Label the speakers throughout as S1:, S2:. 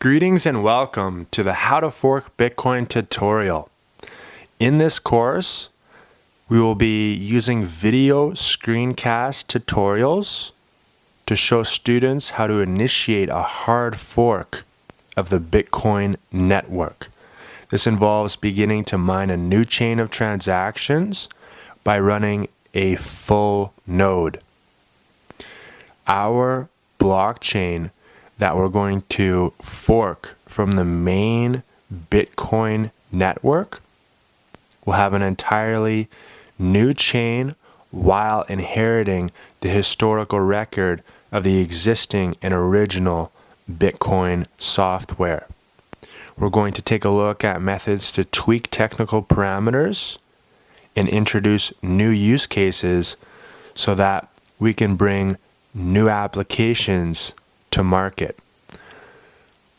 S1: Greetings and welcome to the How to Fork Bitcoin tutorial. In this course, we will be using video screencast tutorials to show students how to initiate a hard fork of the Bitcoin network. This involves beginning to mine a new chain of transactions by running a full node. Our blockchain that we're going to fork from the main Bitcoin network will have an entirely new chain while inheriting the historical record of the existing and original Bitcoin software. We're going to take a look at methods to tweak technical parameters and introduce new use cases so that we can bring new applications to market.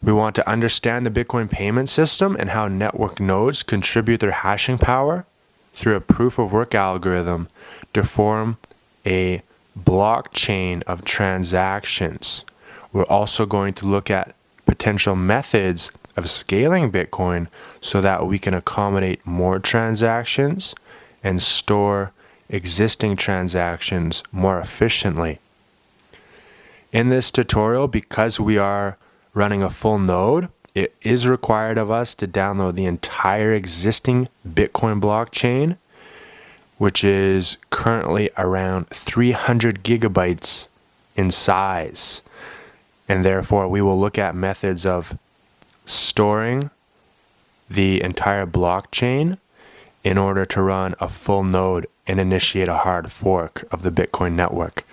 S1: We want to understand the Bitcoin payment system and how network nodes contribute their hashing power through a proof of work algorithm to form a blockchain of transactions. We're also going to look at potential methods of scaling Bitcoin so that we can accommodate more transactions and store existing transactions more efficiently. In this tutorial, because we are running a full node, it is required of us to download the entire existing Bitcoin blockchain, which is currently around 300 gigabytes in size. And therefore, we will look at methods of storing the entire blockchain in order to run a full node and initiate a hard fork of the Bitcoin network.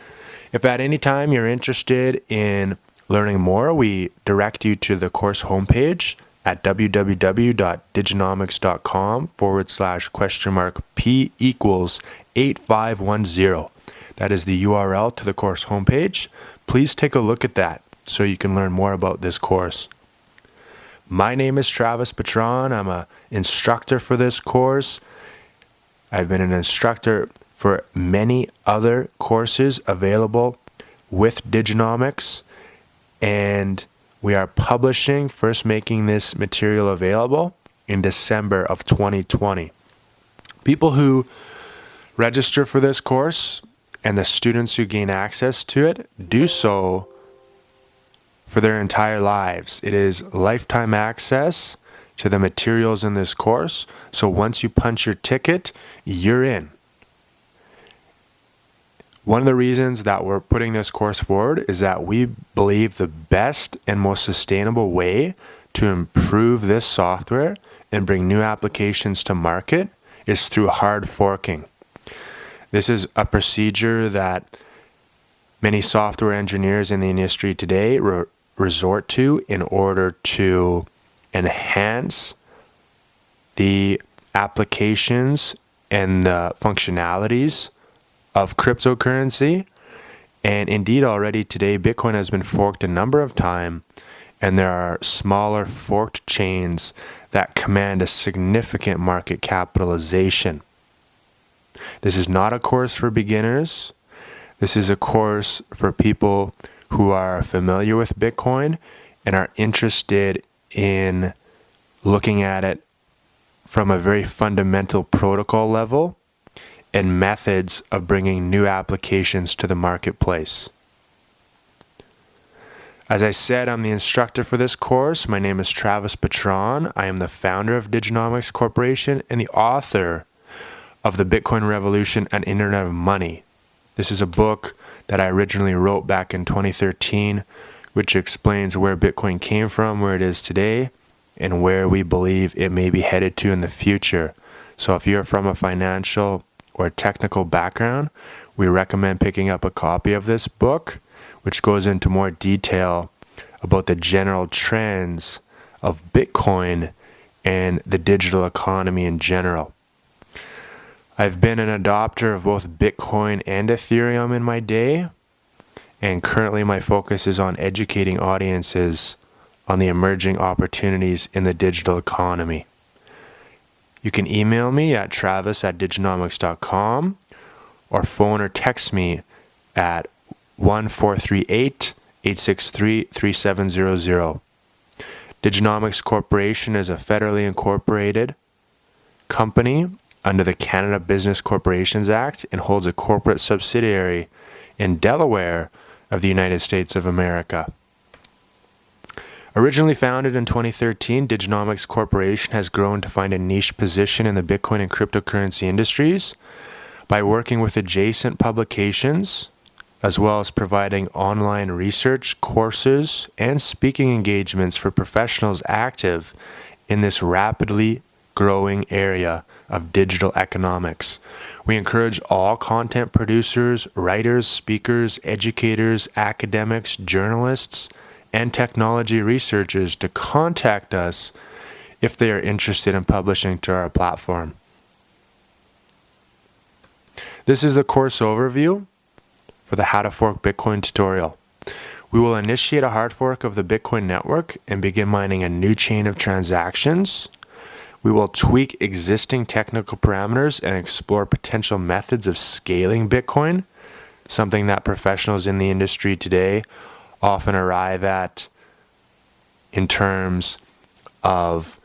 S1: If at any time you're interested in learning more, we direct you to the course homepage at www.diginomics.com forward slash question mark P equals 8510. That is the URL to the course homepage. Please take a look at that so you can learn more about this course. My name is Travis Patron. I'm an instructor for this course. I've been an instructor for many other courses available with Diginomics. And we are publishing, first making this material available in December of 2020. People who register for this course and the students who gain access to it do so for their entire lives. It is lifetime access to the materials in this course. So once you punch your ticket, you're in. One of the reasons that we're putting this course forward is that we believe the best and most sustainable way to improve this software and bring new applications to market is through hard forking. This is a procedure that many software engineers in the industry today re resort to in order to enhance the applications and the functionalities of cryptocurrency. And indeed, already today, Bitcoin has been forked a number of times, and there are smaller forked chains that command a significant market capitalization. This is not a course for beginners. This is a course for people who are familiar with Bitcoin and are interested in looking at it from a very fundamental protocol level and methods of bringing new applications to the marketplace. As I said, I'm the instructor for this course. My name is Travis Patron. I am the founder of Diginomics Corporation and the author of The Bitcoin Revolution and Internet of Money. This is a book that I originally wrote back in 2013, which explains where Bitcoin came from, where it is today, and where we believe it may be headed to in the future. So if you're from a financial or technical background, we recommend picking up a copy of this book, which goes into more detail about the general trends of Bitcoin and the digital economy in general. I've been an adopter of both Bitcoin and Ethereum in my day, and currently my focus is on educating audiences on the emerging opportunities in the digital economy. You can email me at travis at diginomics.com or phone or text me at 1438 863 3700. Diginomics Corporation is a federally incorporated company under the Canada Business Corporations Act and holds a corporate subsidiary in Delaware of the United States of America. Originally founded in 2013, Diginomics Corporation has grown to find a niche position in the Bitcoin and cryptocurrency industries by working with adjacent publications, as well as providing online research, courses, and speaking engagements for professionals active in this rapidly growing area of digital economics. We encourage all content producers, writers, speakers, educators, academics, journalists, and technology researchers to contact us if they are interested in publishing to our platform. This is the course overview for the How to Fork Bitcoin tutorial. We will initiate a hard fork of the Bitcoin network and begin mining a new chain of transactions. We will tweak existing technical parameters and explore potential methods of scaling Bitcoin, something that professionals in the industry today often arrive at in terms of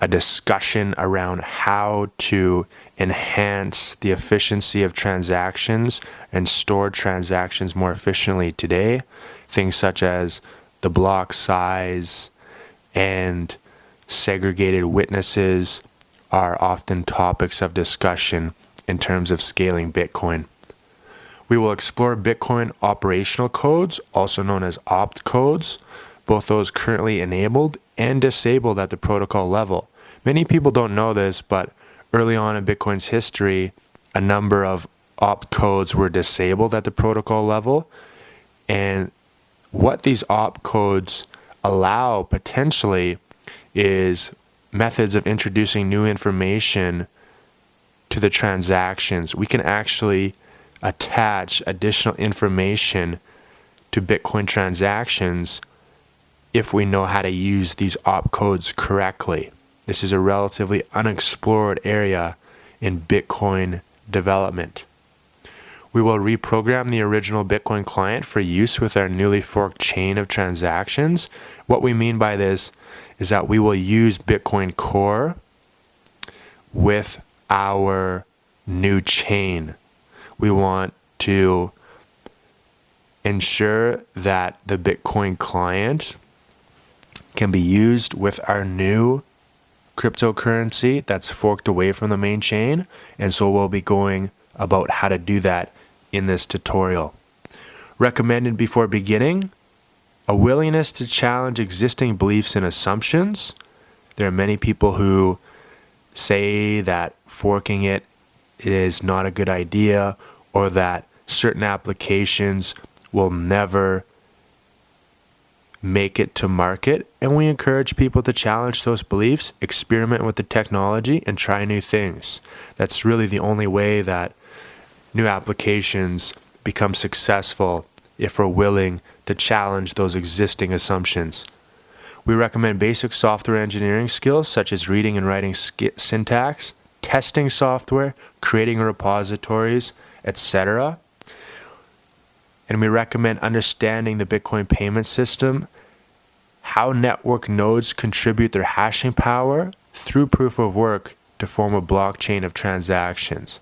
S1: a discussion around how to enhance the efficiency of transactions and store transactions more efficiently today. Things such as the block size and segregated witnesses are often topics of discussion in terms of scaling Bitcoin. We will explore Bitcoin operational codes, also known as opcodes, both those currently enabled and disabled at the protocol level. Many people don't know this, but early on in Bitcoin's history, a number of opcodes were disabled at the protocol level. And what these opcodes allow potentially is methods of introducing new information to the transactions. We can actually attach additional information to Bitcoin transactions if we know how to use these opcodes correctly. This is a relatively unexplored area in Bitcoin development. We will reprogram the original Bitcoin client for use with our newly forked chain of transactions. What we mean by this is that we will use Bitcoin Core with our new chain we want to ensure that the Bitcoin client can be used with our new cryptocurrency that's forked away from the main chain. And so we'll be going about how to do that in this tutorial. Recommended before beginning, a willingness to challenge existing beliefs and assumptions. There are many people who say that forking it is not a good idea or that certain applications will never make it to market. And we encourage people to challenge those beliefs, experiment with the technology, and try new things. That's really the only way that new applications become successful if we're willing to challenge those existing assumptions. We recommend basic software engineering skills such as reading and writing syntax, testing software, creating repositories, etc. And we recommend understanding the Bitcoin payment system, how network nodes contribute their hashing power through proof of work to form a blockchain of transactions.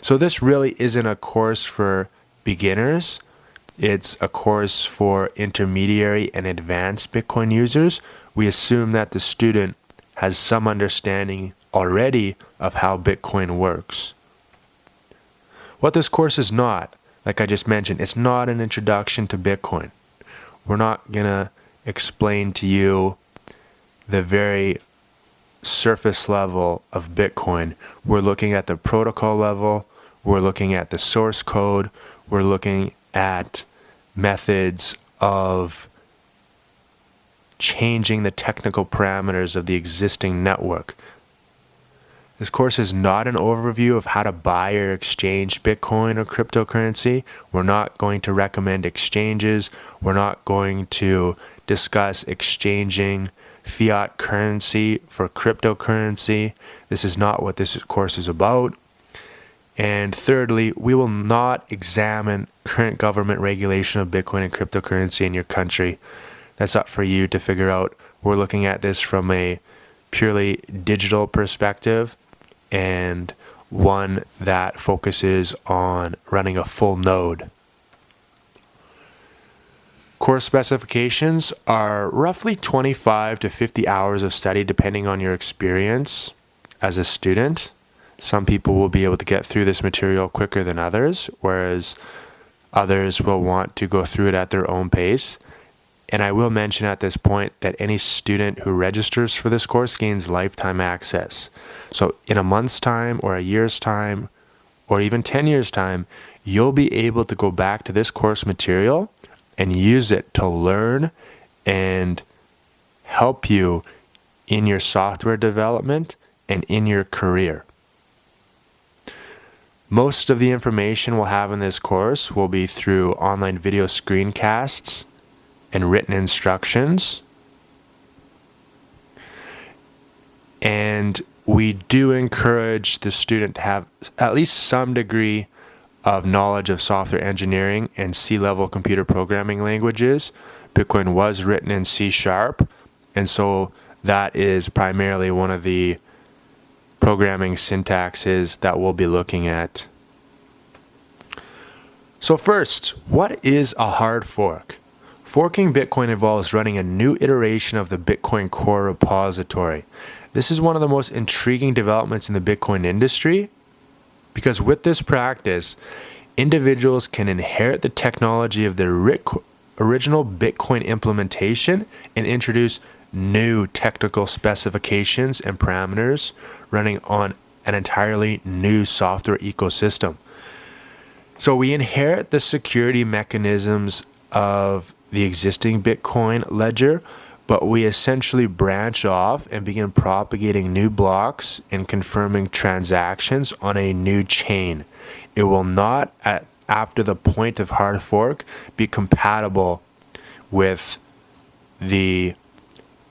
S1: So this really isn't a course for beginners. It's a course for intermediary and advanced Bitcoin users. We assume that the student has some understanding already of how Bitcoin works. What this course is not, like I just mentioned, it's not an introduction to Bitcoin. We're not going to explain to you the very surface level of Bitcoin. We're looking at the protocol level, we're looking at the source code, we're looking at methods of changing the technical parameters of the existing network. This course is not an overview of how to buy or exchange Bitcoin or cryptocurrency. We're not going to recommend exchanges. We're not going to discuss exchanging fiat currency for cryptocurrency. This is not what this course is about. And thirdly, we will not examine current government regulation of Bitcoin and cryptocurrency in your country. That's up for you to figure out we're looking at this from a purely digital perspective and one that focuses on running a full node. Course specifications are roughly 25 to 50 hours of study depending on your experience as a student. Some people will be able to get through this material quicker than others, whereas others will want to go through it at their own pace. And I will mention at this point that any student who registers for this course gains lifetime access. So in a month's time or a year's time or even 10 years time, you'll be able to go back to this course material and use it to learn and help you in your software development and in your career. Most of the information we'll have in this course will be through online video screencasts and written instructions. And we do encourage the student to have at least some degree of knowledge of software engineering and C-level computer programming languages. Bitcoin was written in C Sharp, and so that is primarily one of the programming syntaxes that we'll be looking at. So first, what is a hard fork? Forking Bitcoin involves running a new iteration of the Bitcoin Core repository. This is one of the most intriguing developments in the Bitcoin industry because with this practice, individuals can inherit the technology of the original Bitcoin implementation and introduce new technical specifications and parameters running on an entirely new software ecosystem. So we inherit the security mechanisms of the existing Bitcoin ledger, but we essentially branch off and begin propagating new blocks and confirming transactions on a new chain. It will not, at, after the point of hard fork, be compatible with the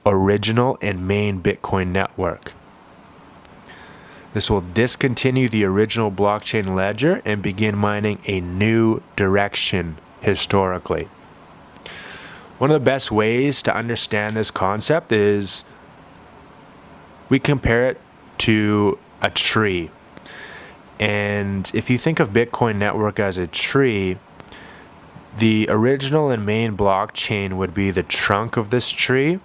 S1: original and main Bitcoin network. This will discontinue the original blockchain ledger and begin mining a new direction historically. One of the best ways to understand this concept is we compare it to a tree. And if you think of Bitcoin network as a tree, the original and main blockchain would be the trunk of this tree.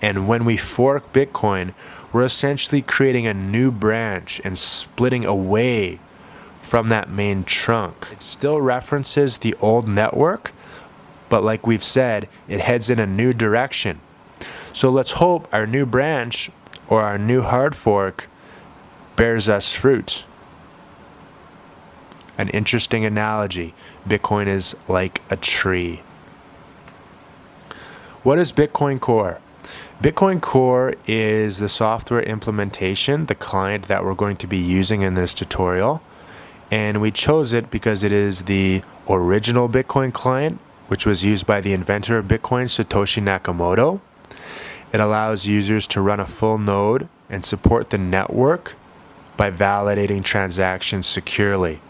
S1: And when we fork Bitcoin, we're essentially creating a new branch and splitting away from that main trunk. It still references the old network, but like we've said, it heads in a new direction. So let's hope our new branch or our new hard fork bears us fruit. An interesting analogy. Bitcoin is like a tree. What is Bitcoin Core? Bitcoin Core is the software implementation, the client that we're going to be using in this tutorial. And we chose it because it is the original Bitcoin client which was used by the inventor of Bitcoin, Satoshi Nakamoto. It allows users to run a full node and support the network by validating transactions securely.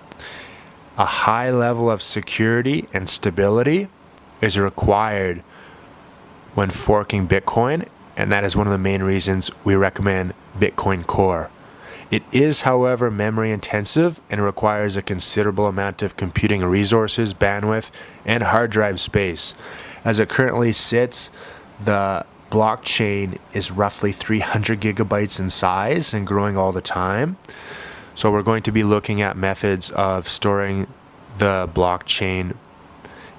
S1: A high level of security and stability is required when forking Bitcoin, and that is one of the main reasons we recommend Bitcoin Core. It is, however, memory intensive and requires a considerable amount of computing resources, bandwidth, and hard drive space. As it currently sits, the blockchain is roughly 300 gigabytes in size and growing all the time. So we're going to be looking at methods of storing the blockchain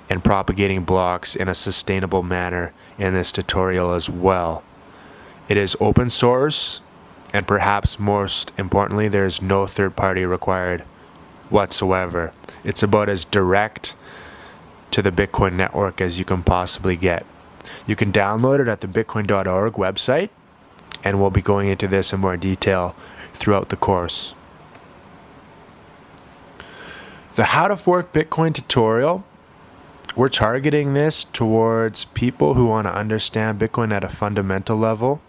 S1: and propagating blocks in a sustainable manner in this tutorial as well. It is open source and perhaps most importantly, there's no third party required whatsoever. It's about as direct to the Bitcoin network as you can possibly get. You can download it at the bitcoin.org website, and we'll be going into this in more detail throughout the course. The How to Fork Bitcoin tutorial, we're targeting this towards people who want to understand Bitcoin at a fundamental level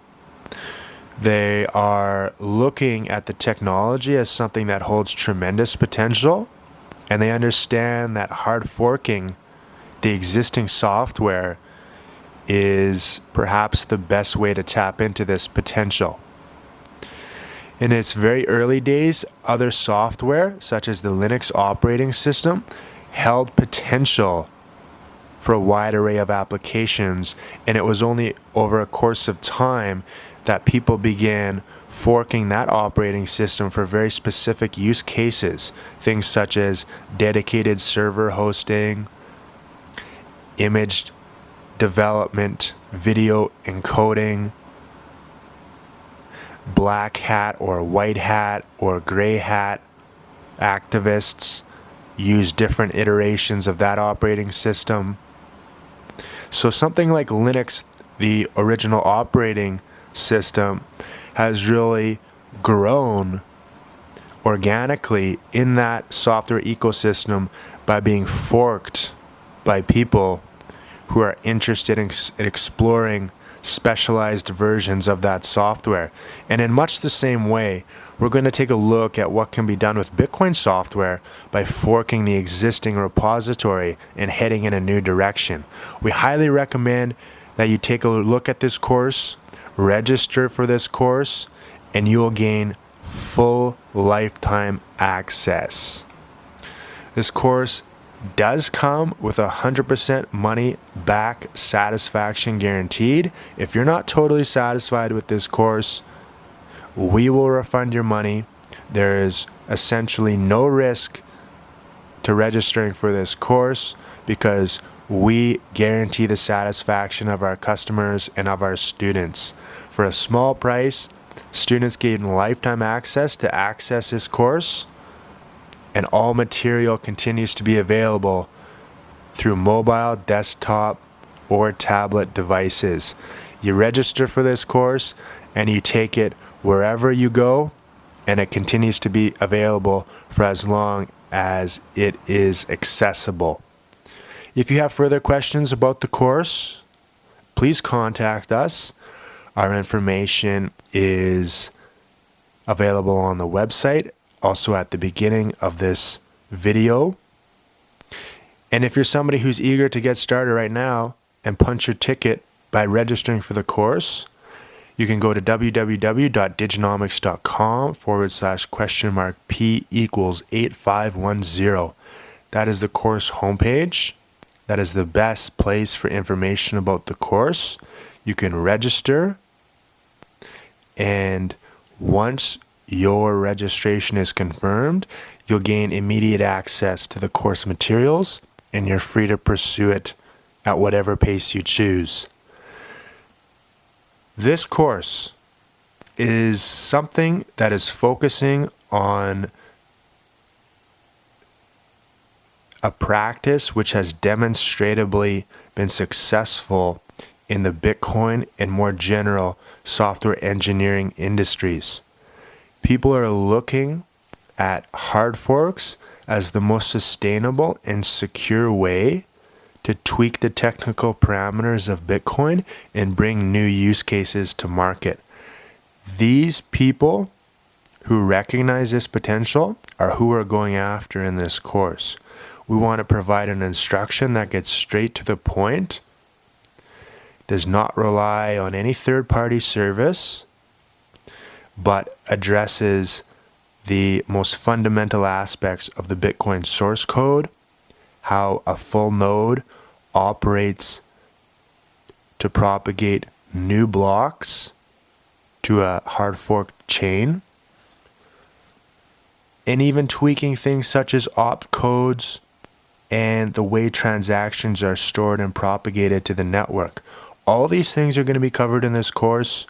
S1: they are looking at the technology as something that holds tremendous potential, and they understand that hard forking the existing software is perhaps the best way to tap into this potential. In its very early days, other software, such as the Linux operating system, held potential for a wide array of applications, and it was only over a course of time that people began forking that operating system for very specific use cases. Things such as dedicated server hosting, image development, video encoding, black hat or white hat or gray hat activists use different iterations of that operating system. So something like Linux, the original operating system, has really grown organically in that software ecosystem by being forked by people who are interested in, exploring specialized versions of that software. And in much the same way, we're going to take a look at what can be done with Bitcoin software by forking the existing repository and heading in a new direction. We highly recommend that you take a look at this course, register for this course, and you'll gain full lifetime access. This course does come with a 100% money back satisfaction guaranteed. If you're not totally satisfied with this course, we will refund your money. There is essentially no risk to registering for this course because we guarantee the satisfaction of our customers and of our students. For a small price, students gain lifetime access to access this course and all material continues to be available through mobile, desktop, or tablet devices. You register for this course and you take it wherever you go and it continues to be available for as long as it is accessible. If you have further questions about the course, please contact us. Our information is available on the website also at the beginning of this video. And if you're somebody who's eager to get started right now and punch your ticket by registering for the course, you can go to www.diginomics.com forward slash question mark P equals 8510. That is the course homepage. That is the best place for information about the course. You can register and once your registration is confirmed, you'll gain immediate access to the course materials and you're free to pursue it at whatever pace you choose. This course is something that is focusing on a practice which has demonstrably been successful in the Bitcoin and more general software engineering industries people are looking at hard forks as the most sustainable and secure way to tweak the technical parameters of Bitcoin and bring new use cases to market. These people who recognize this potential are who we're going after in this course. We want to provide an instruction that gets straight to the point, does not rely on any third party service, but addresses the most fundamental aspects of the Bitcoin source code, how a full node operates to propagate new blocks to a hard forked chain, and even tweaking things such as opcodes and the way transactions are stored and propagated to the network. All these things are going to be covered in this course.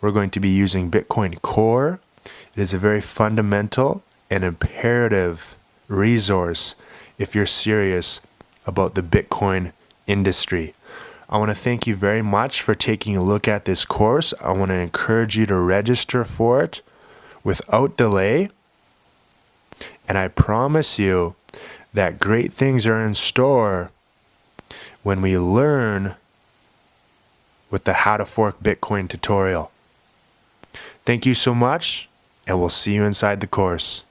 S1: We're going to be using Bitcoin Core. It is a very fundamental and imperative resource if you're serious about the Bitcoin industry. I want to thank you very much for taking a look at this course. I want to encourage you to register for it without delay. And I promise you that great things are in store when we learn with the How to Fork Bitcoin tutorial. Thank you so much, and we'll see you inside the course.